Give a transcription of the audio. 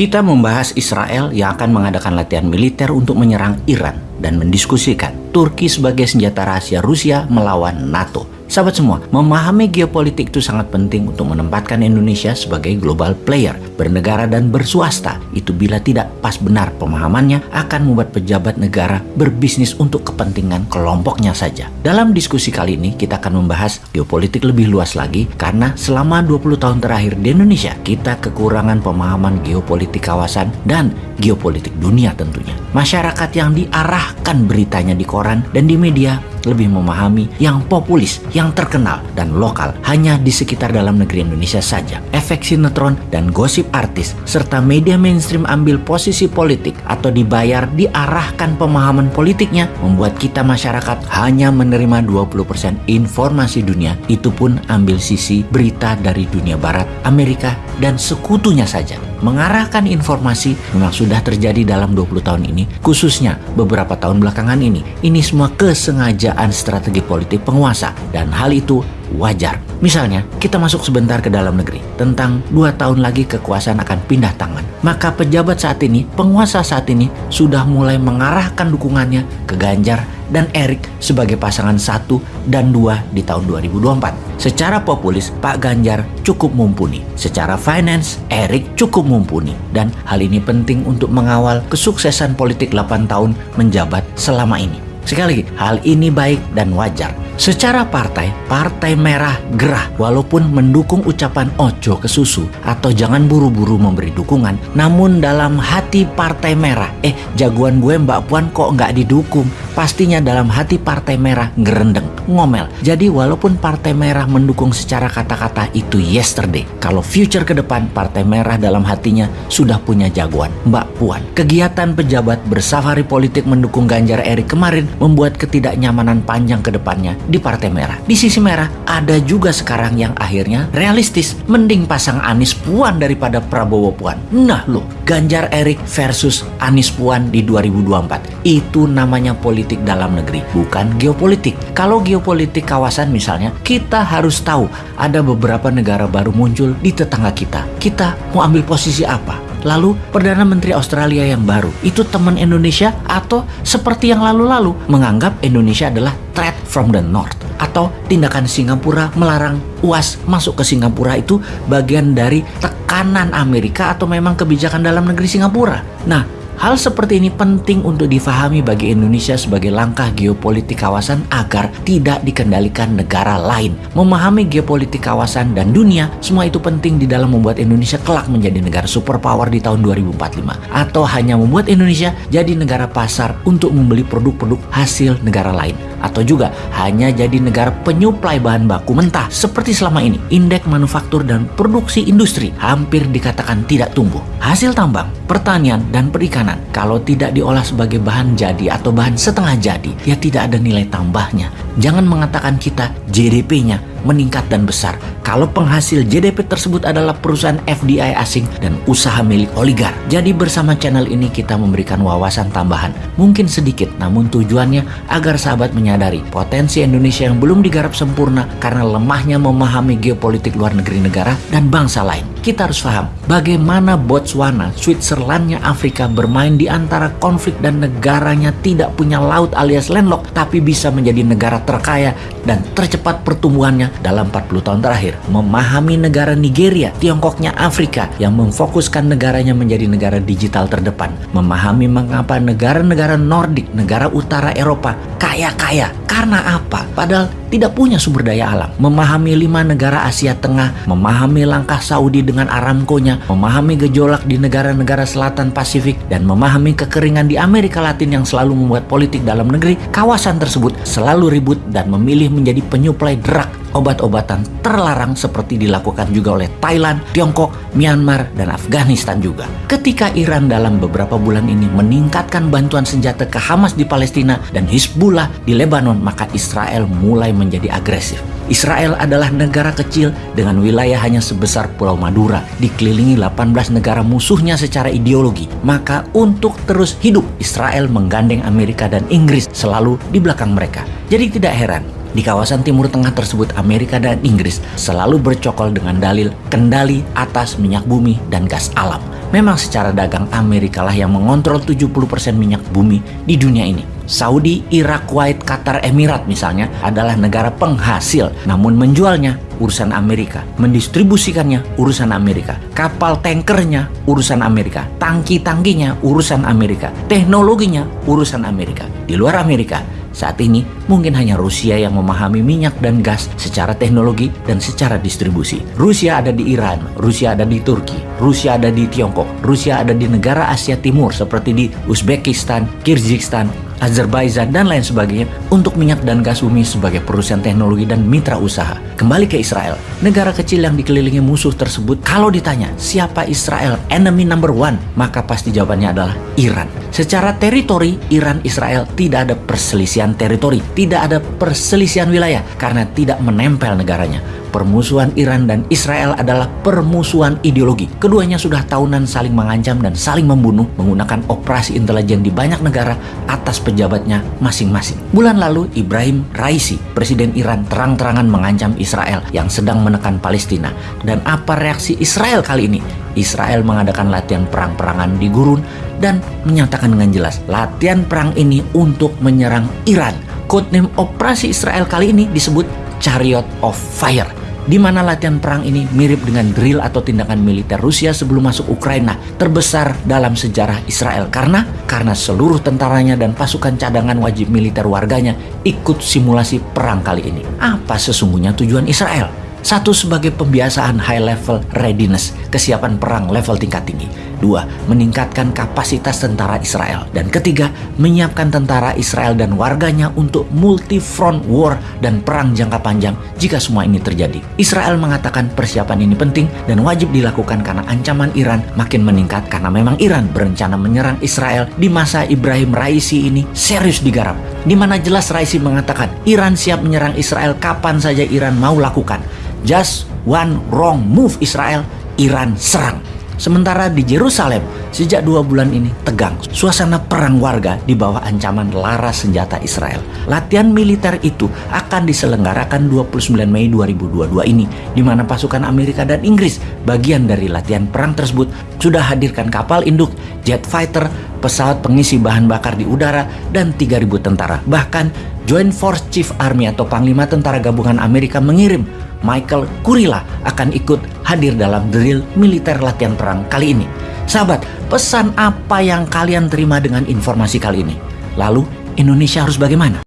Kita membahas Israel yang akan mengadakan latihan militer untuk menyerang Iran dan mendiskusikan Turki sebagai senjata rahasia Rusia melawan NATO. Sahabat semua, memahami geopolitik itu sangat penting untuk menempatkan Indonesia sebagai global player, bernegara dan berswasta. Itu bila tidak pas benar pemahamannya akan membuat pejabat negara berbisnis untuk kepentingan kelompoknya saja. Dalam diskusi kali ini kita akan membahas geopolitik lebih luas lagi karena selama 20 tahun terakhir di Indonesia kita kekurangan pemahaman geopolitik kawasan dan geopolitik dunia tentunya. Masyarakat yang diarahkan beritanya di koran dan di media lebih memahami yang populis, yang terkenal, dan lokal hanya di sekitar dalam negeri Indonesia saja. Efek sinetron dan gosip artis, serta media mainstream ambil posisi politik atau dibayar diarahkan pemahaman politiknya membuat kita masyarakat hanya menerima 20% informasi dunia, itu pun ambil sisi berita dari dunia barat, Amerika, dan sekutunya saja. Mengarahkan informasi memang sudah terjadi dalam 20 tahun ini, khususnya beberapa tahun belakangan ini. Ini semua kesengajaan strategi politik penguasa dan hal itu wajar. Misalnya, kita masuk sebentar ke dalam negeri. Tentang dua tahun lagi kekuasaan akan pindah tangan. Maka pejabat saat ini, penguasa saat ini, sudah mulai mengarahkan dukungannya ke Ganjar dan Erik sebagai pasangan satu dan dua di tahun 2024. Secara populis, Pak Ganjar cukup mumpuni. Secara finance, Erik cukup mumpuni. Dan hal ini penting untuk mengawal kesuksesan politik 8 tahun menjabat selama ini. Sekali lagi, hal ini baik dan wajar. Secara partai, Partai Merah gerah walaupun mendukung ucapan ojo ke susu atau jangan buru-buru memberi dukungan. Namun dalam hati Partai Merah, eh jagoan gue Mbak Puan kok nggak didukung? Pastinya dalam hati Partai Merah ngerendeng, ngomel. Jadi walaupun Partai Merah mendukung secara kata-kata itu yesterday. Kalau future ke depan, Partai Merah dalam hatinya sudah punya jagoan, Mbak Puan. Kegiatan pejabat bersafari politik mendukung Ganjar Erik kemarin membuat ketidaknyamanan panjang ke depannya di Partai Merah. Di sisi merah ada juga sekarang yang akhirnya realistis. Mending pasang Anies Puan daripada Prabowo Puan. Nah loh, Ganjar Erik versus Anies Puan di 2024. Itu namanya politik dalam negeri, bukan geopolitik. Kalau geopolitik kawasan misalnya, kita harus tahu ada beberapa negara baru muncul di tetangga kita. Kita mau ambil posisi apa? Lalu Perdana Menteri Australia yang baru itu teman Indonesia atau seperti yang lalu-lalu menganggap Indonesia adalah threat from the north atau tindakan Singapura melarang UAS masuk ke Singapura itu bagian dari tekanan Amerika atau memang kebijakan dalam negeri Singapura. Nah, Hal seperti ini penting untuk difahami bagi Indonesia sebagai langkah geopolitik kawasan agar tidak dikendalikan negara lain. Memahami geopolitik kawasan dan dunia, semua itu penting di dalam membuat Indonesia kelak menjadi negara superpower di tahun 2045. Atau hanya membuat Indonesia jadi negara pasar untuk membeli produk-produk hasil negara lain atau juga hanya jadi negara penyuplai bahan baku mentah seperti selama ini. Indeks manufaktur dan produksi industri hampir dikatakan tidak tumbuh. Hasil tambang, pertanian, dan perikanan kalau tidak diolah sebagai bahan jadi atau bahan setengah jadi, ya tidak ada nilai tambahnya. Jangan mengatakan kita GDP-nya meningkat dan besar kalau penghasil JDP tersebut adalah perusahaan FDI asing dan usaha milik oligar. Jadi bersama channel ini kita memberikan wawasan tambahan, mungkin sedikit namun tujuannya agar sahabat menyadari potensi Indonesia yang belum digarap sempurna karena lemahnya memahami geopolitik luar negeri negara dan bangsa lain. Kita harus paham bagaimana Botswana, Switzerlandnya Afrika bermain di antara konflik dan negaranya tidak punya laut alias landlocked tapi bisa menjadi negara terkaya dan tercepat pertumbuhannya dalam 40 tahun terakhir. Memahami negara Nigeria, Tiongkoknya Afrika yang memfokuskan negaranya menjadi negara digital terdepan. Memahami mengapa negara-negara Nordik, negara utara Eropa kaya-kaya. Karena apa? Padahal tidak punya sumber daya alam. Memahami lima negara Asia Tengah, memahami langkah Saudi dengan Aramco-nya, memahami gejolak di negara-negara selatan Pasifik, dan memahami kekeringan di Amerika Latin yang selalu membuat politik dalam negeri, kawasan tersebut selalu ribut dan memilih menjadi penyuplai drug obat-obatan terlarang seperti dilakukan juga oleh Thailand, Tiongkok, Myanmar, dan Afghanistan juga. Ketika Iran dalam beberapa bulan ini meningkatkan bantuan senjata ke Hamas di Palestina dan Hizbullah di Lebanon, maka Israel mulai menjadi agresif. Israel adalah negara kecil dengan wilayah hanya sebesar Pulau Madura, dikelilingi 18 negara musuhnya secara ideologi. Maka untuk terus hidup, Israel menggandeng Amerika dan Inggris selalu di belakang mereka. Jadi tidak heran di kawasan Timur Tengah tersebut, Amerika dan Inggris selalu bercokol dengan dalil kendali atas minyak bumi dan gas alam. Memang secara dagang Amerika lah yang mengontrol 70% minyak bumi di dunia ini. Saudi, Irak, Kuwait, Qatar, Emirat misalnya adalah negara penghasil, namun menjualnya urusan Amerika, mendistribusikannya urusan Amerika, kapal tankernya urusan Amerika, tangki-tangkinya urusan Amerika, teknologinya urusan Amerika. Di luar Amerika, saat ini mungkin hanya Rusia yang memahami minyak dan gas secara teknologi dan secara distribusi. Rusia ada di Iran, Rusia ada di Turki, Rusia ada di Tiongkok, Rusia ada di negara Asia Timur seperti di Uzbekistan, Kyrgyzstan, Azerbaijan, dan lain sebagainya untuk minyak dan gas bumi sebagai perusahaan teknologi dan mitra usaha. Kembali ke Israel, negara kecil yang dikelilingi musuh tersebut, kalau ditanya siapa Israel enemy number one, maka pasti jawabannya adalah Iran. Secara teritori, Iran Israel tidak ada perselisihan teritori, tidak ada perselisihan wilayah karena tidak menempel negaranya permusuhan Iran dan Israel adalah permusuhan ideologi. Keduanya sudah tahunan saling mengancam dan saling membunuh menggunakan operasi intelijen di banyak negara atas pejabatnya masing-masing. Bulan lalu, Ibrahim Raisi, Presiden Iran terang-terangan mengancam Israel yang sedang menekan Palestina. Dan apa reaksi Israel kali ini? Israel mengadakan latihan perang-perangan di gurun dan menyatakan dengan jelas latihan perang ini untuk menyerang Iran. Codename operasi Israel kali ini disebut Chariot of Fire di mana latihan perang ini mirip dengan drill atau tindakan militer Rusia sebelum masuk Ukraina terbesar dalam sejarah Israel karena karena seluruh tentaranya dan pasukan cadangan wajib militer warganya ikut simulasi perang kali ini. Apa sesungguhnya tujuan Israel? Satu, sebagai pembiasaan high level readiness, kesiapan perang level tingkat tinggi. Dua, meningkatkan kapasitas tentara Israel. Dan ketiga, menyiapkan tentara Israel dan warganya untuk multi-front war dan perang jangka panjang jika semua ini terjadi. Israel mengatakan persiapan ini penting dan wajib dilakukan karena ancaman Iran makin meningkat karena memang Iran berencana menyerang Israel di masa Ibrahim Raisi ini serius digarap. Di mana jelas Raisi mengatakan Iran siap menyerang Israel kapan saja Iran mau lakukan. Just one wrong move Israel, Iran serang. Sementara di Yerusalem, sejak dua bulan ini tegang. Suasana perang warga di bawah ancaman laras senjata Israel. Latihan militer itu akan diselenggarakan 29 Mei 2022 ini, di mana pasukan Amerika dan Inggris, bagian dari latihan perang tersebut, sudah hadirkan kapal induk, jet fighter, pesawat pengisi bahan bakar di udara, dan 3.000 tentara. Bahkan, Joint Force Chief Army atau Panglima Tentara Gabungan Amerika mengirim Michael Kurila akan ikut hadir dalam drill militer latihan perang kali ini. Sahabat, pesan apa yang kalian terima dengan informasi kali ini? Lalu, Indonesia harus bagaimana?